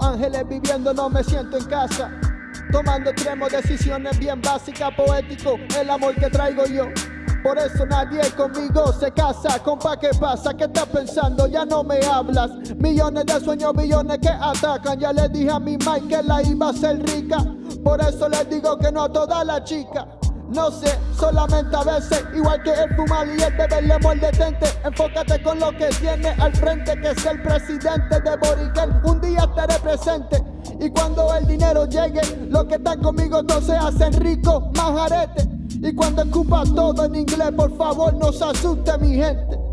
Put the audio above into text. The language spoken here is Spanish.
Ángeles viviendo no me siento en casa. Tomando extremos decisiones bien básicas, poético, el amor que traigo yo. Por eso nadie conmigo se casa, compa, ¿qué pasa? ¿Qué estás pensando? Ya no me hablas. Millones de sueños, millones que atacan. Ya le dije a mi Mike que la iba a ser rica. Por eso les digo que no a toda la chica. No sé, solamente a veces, igual que el fumar y el beber le detente. Enfócate con lo que tiene al frente, que es el presidente de Boriquel. Un día estaré presente. Y cuando el dinero llegue, los que están conmigo no se hacen ricos, más arete. Y cuando escupa todo en inglés, por favor no se asuste mi gente.